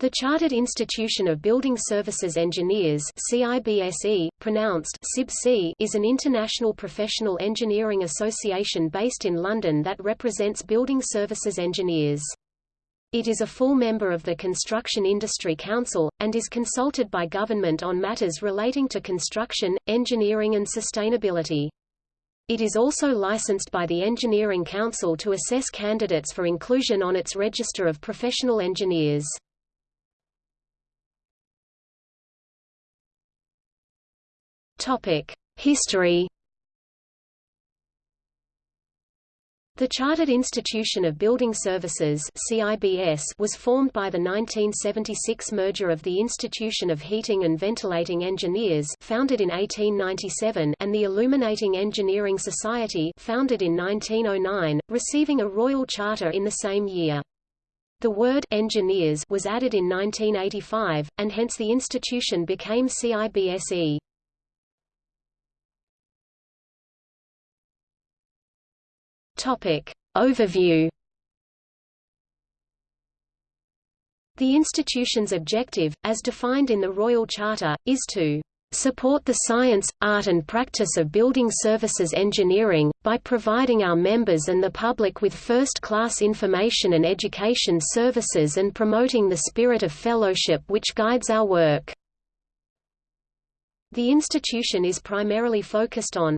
The Chartered Institution of Building Services Engineers CIBSE, pronounced CIBC, is an international professional engineering association based in London that represents building services engineers. It is a full member of the Construction Industry Council, and is consulted by government on matters relating to construction, engineering and sustainability. It is also licensed by the Engineering Council to assess candidates for inclusion on its register of professional engineers. History The Chartered Institution of Building Services CIBS was formed by the 1976 merger of the Institution of Heating and Ventilating Engineers founded in 1897 and the Illuminating Engineering Society founded in 1909, receiving a royal charter in the same year. The word engineers was added in 1985, and hence the institution became CIBSE. Topic. Overview The institution's objective, as defined in the Royal Charter, is to support the science, art and practice of building services engineering, by providing our members and the public with first-class information and education services and promoting the spirit of fellowship which guides our work." The institution is primarily focused on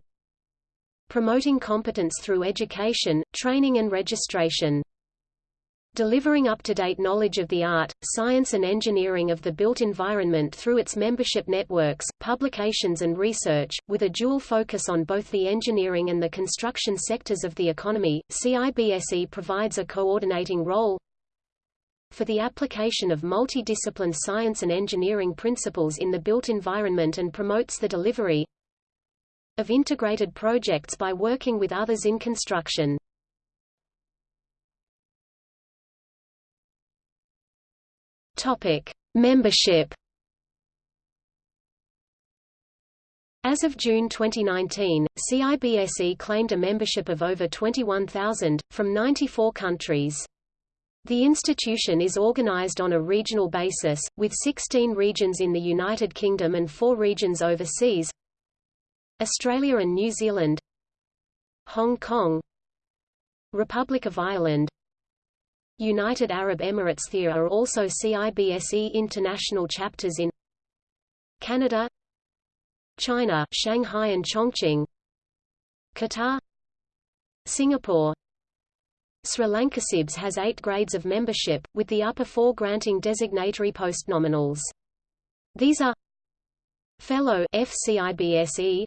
promoting competence through education, training and registration. Delivering up-to-date knowledge of the art, science and engineering of the built environment through its membership networks, publications and research, with a dual focus on both the engineering and the construction sectors of the economy, CIBSE provides a coordinating role for the application of multidiscipline science and engineering principles in the built environment and promotes the delivery of integrated projects by working with others in construction. Topic: Membership. As of June 2019, CIBSE claimed a membership of over 21,000, from 94 countries. The institution is organized on a regional basis, with 16 regions in the United Kingdom and 4 regions overseas, Australia and New Zealand Hong Kong Republic of Ireland United Arab Emirates There are also CIBSE international chapters in Canada China Shanghai and Chongqing Qatar Singapore Sri Lanka CIBS has eight grades of membership, with the upper four granting designatory postnominals. These are Fellow FCIBSE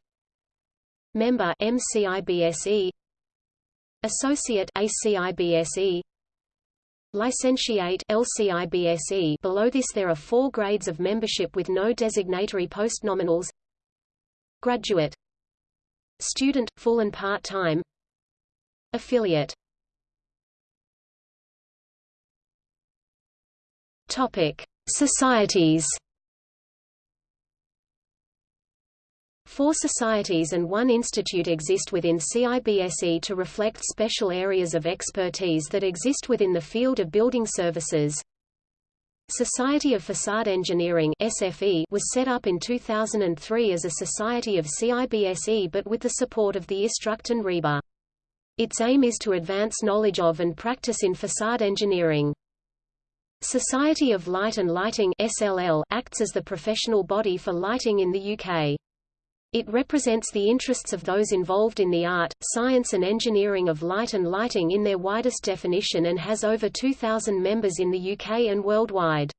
Member MCIBSE Associate ACIBSE Licentiate LCIBSE Below this there are four grades of membership with no designatory postnominals. Graduate. Student, full and part-time. Affiliate. Topic. Societies Four societies and one institute exist within CIBSE to reflect special areas of expertise that exist within the field of building services. Society of Facade Engineering SFE was set up in 2003 as a society of CIBSE but with the support of the ISTRUCT and RIBA. Its aim is to advance knowledge of and practice in facade engineering. Society of Light and Lighting SLL acts as the professional body for lighting in the UK. It represents the interests of those involved in the art, science and engineering of light and lighting in their widest definition and has over 2,000 members in the UK and worldwide.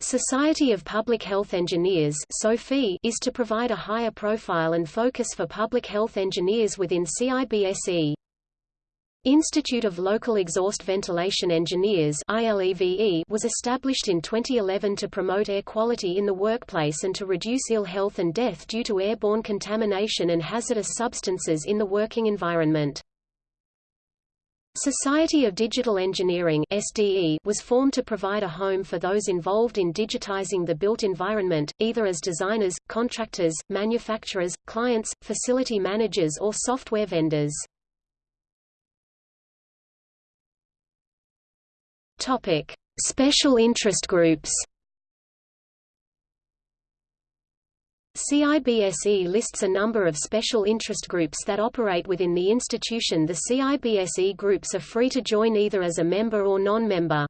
Society of Public Health Engineers is to provide a higher profile and focus for public health engineers within CIBSE. Institute of Local Exhaust Ventilation Engineers was established in 2011 to promote air quality in the workplace and to reduce ill health and death due to airborne contamination and hazardous substances in the working environment. Society of Digital Engineering SDE was formed to provide a home for those involved in digitizing the built environment, either as designers, contractors, manufacturers, clients, facility managers or software vendors. Topic: Special interest groups CIBSE lists a number of special interest groups that operate within the institution The CIBSE groups are free to join either as a member or non-member.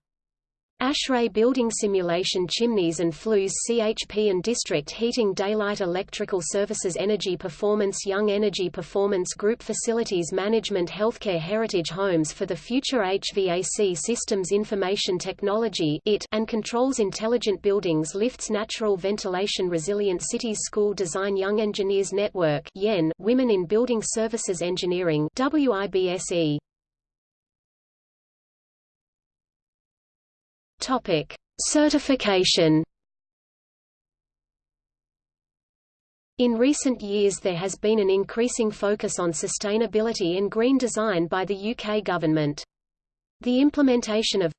ASHRAE Building Simulation Chimneys and Flues CHP and District Heating Daylight Electrical Services Energy Performance Young Energy Performance Group Facilities Management Healthcare Heritage Homes for the Future HVAC Systems Information Technology IT and Controls Intelligent Buildings Lifts Natural Ventilation Resilient Cities School Design Young Engineers Network YEN Women in Building Services Engineering WIBSE Topic: Certification. In recent years there has been an increasing focus on sustainability and green design by the UK government. The implementation of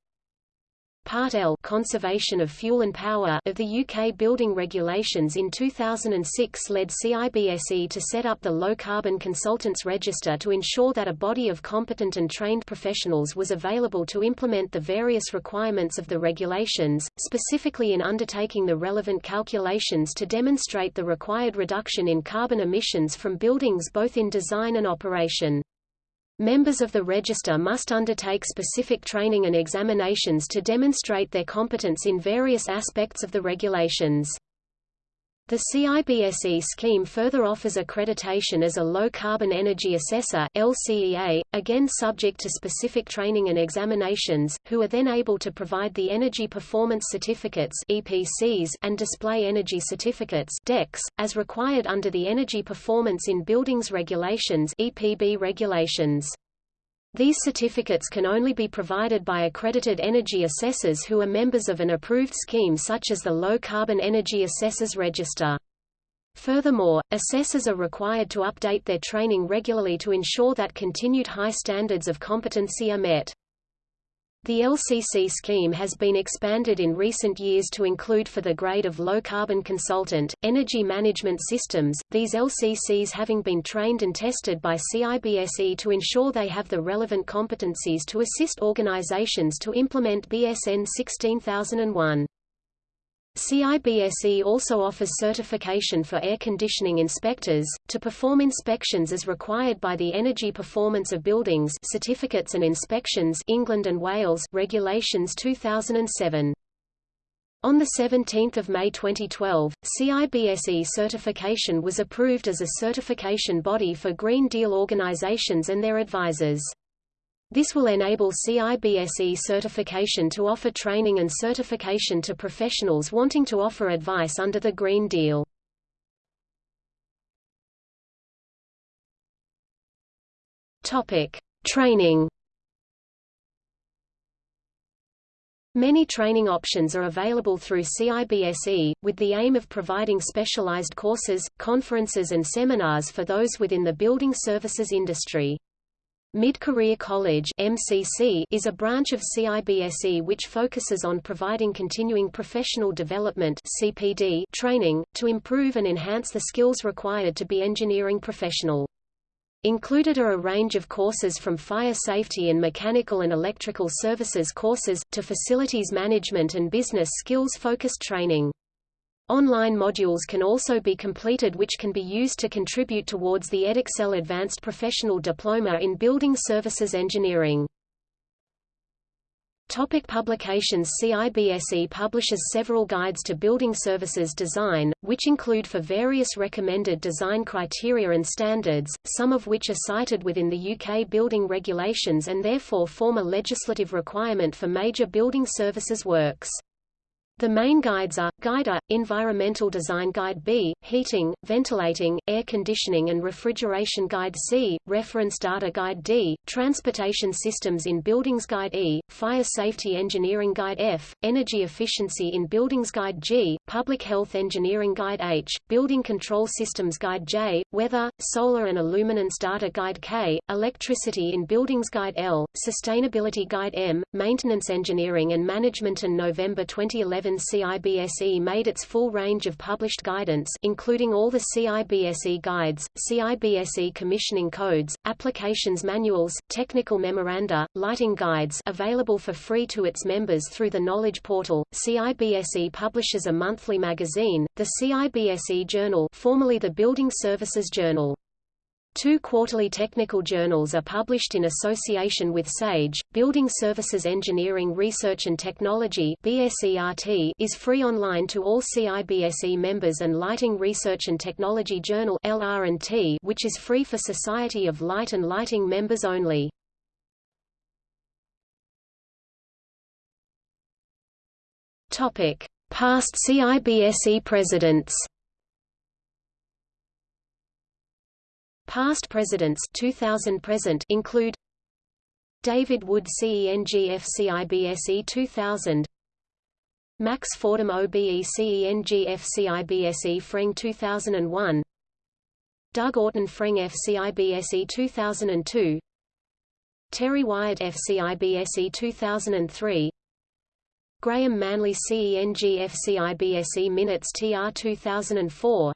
Part L Conservation of Fuel and Power of the UK Building Regulations in 2006 led CIBSE to set up the Low Carbon Consultants Register to ensure that a body of competent and trained professionals was available to implement the various requirements of the regulations, specifically in undertaking the relevant calculations to demonstrate the required reduction in carbon emissions from buildings both in design and operation. Members of the register must undertake specific training and examinations to demonstrate their competence in various aspects of the regulations. The CIBSE scheme further offers accreditation as a low-carbon energy assessor LCEA, again subject to specific training and examinations, who are then able to provide the Energy Performance Certificates EPCs and Display Energy Certificates DECs, as required under the Energy Performance in Buildings Regulations EPB regulations. These certificates can only be provided by accredited energy assessors who are members of an approved scheme such as the Low Carbon Energy Assessors Register. Furthermore, assessors are required to update their training regularly to ensure that continued high standards of competency are met. The LCC scheme has been expanded in recent years to include for the grade of low-carbon consultant, energy management systems, these LCCs having been trained and tested by CIBSE to ensure they have the relevant competencies to assist organizations to implement BS EN 16001. CIBSE also offers certification for air conditioning inspectors, to perform inspections as required by the Energy Performance of Buildings Certificates and Inspections England and Wales Regulations 2007. On 17 May 2012, CIBSE certification was approved as a certification body for Green Deal organizations and their advisors. This will enable CIBSE certification to offer training and certification to professionals wanting to offer advice under the Green Deal. Topic: Training. Many training options are available through CIBSE, with the aim of providing specialized courses, conferences and seminars for those within the building services industry. Mid-Career College MCC is a branch of CIBSE which focuses on providing continuing professional development CPD training, to improve and enhance the skills required to be engineering professional. Included are a range of courses from fire safety and mechanical and electrical services courses, to facilities management and business skills-focused training. Online modules can also be completed which can be used to contribute towards the Edexcel Advanced Professional Diploma in Building Services Engineering. Topic publications CIBSE publishes several guides to building services design, which include for various recommended design criteria and standards, some of which are cited within the UK building regulations and therefore form a legislative requirement for major building services works. The main guides are, Guide A, Environmental Design Guide B, Heating, Ventilating, Air Conditioning and Refrigeration Guide C, Reference Data Guide D, Transportation Systems in Buildings Guide E, Fire Safety Engineering Guide F, Energy Efficiency in Buildings Guide G, Public Health Engineering Guide H, Building Control Systems Guide J, Weather, Solar and Illuminance Data Guide K, Electricity in Buildings Guide L, Sustainability Guide M, Maintenance Engineering and Management and November 2011 2011 CIBSE made its full range of published guidance including all the CIBSE guides, CIBSE commissioning codes, applications manuals, technical memoranda, lighting guides available for free to its members through the Knowledge Portal. CIBSE publishes a monthly magazine, the CIBSE Journal formerly the Building Services Journal. Two quarterly technical journals are published in association with SAGE. Building Services Engineering Research and Technology is free online to all CIBSE members and Lighting Research and Technology Journal which is free for Society of Light and Lighting members only. Topic: Past CIBSE presidents. Past presidents 2000 present include David Wood CENGF CIBSE 2000 Max Fordham OBE CENGF CIBSE Freng 2001 Doug Orton Freng FCIBSE 2002 Terry Wyatt FCIBSE 2003 Graham Manley CENG FCIBSE Minutes TR 2004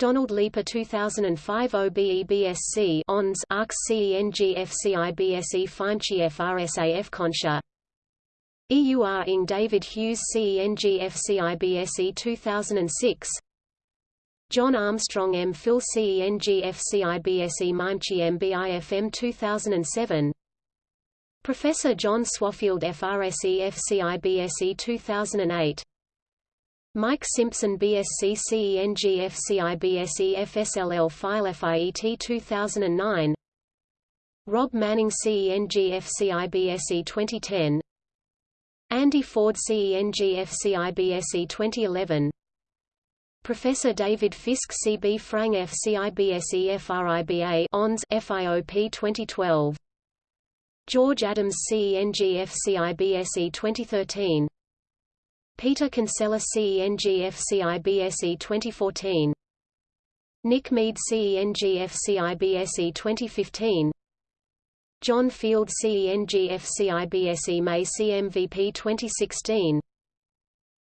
Donald Leeper 2005 OBEBSC ONS ARCS CENGFCIBSE Feinchi FRSAF Concha. EUR Ing David Hughes CENGFCIBSE 2006 John Armstrong M. Phil CENGFCIBSE Mimchi MBIFM 2007 Professor John Swaffield FRSE FCIBSE 2008 Mike Simpson BSc CENG FCIBSE FSLL File FIET 2009 Rob Manning CENG FCIBSE 2010 Andy Ford CENG FCIBSE 2011 Professor David Fisk CB Frang FCIBSE FRIBA ONS FIOP 2012 George Adams CENG FCIBSE 2013 Peter Kinsella CENGFCIBSE 2014 Nick Mead CENGFCIBSE 2015 John Field CENGFCIBSE May CMVP 2016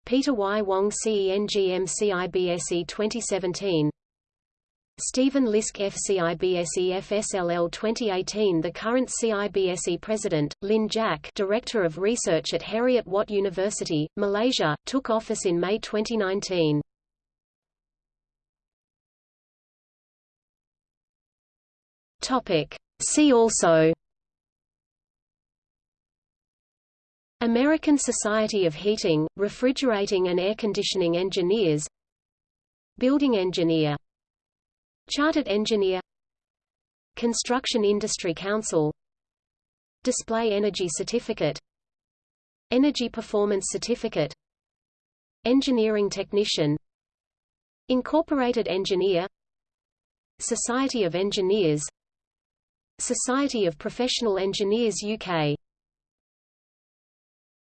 Peter Y. Wong CENGMCIBSE 2017 Stephen Lisk FCIBSE FSLL 2018 The current CIBSE president, Lynne Jack Director of Research at Heriot Watt University, Malaysia, took office in May 2019. See also American Society of Heating, Refrigerating and Air Conditioning Engineers Building Engineer Chartered Engineer. Construction Industry Council. Display Energy Certificate. Energy Performance Certificate. Engineering Technician. Incorporated Engineer. Society of Engineers. Society of Professional Engineers UK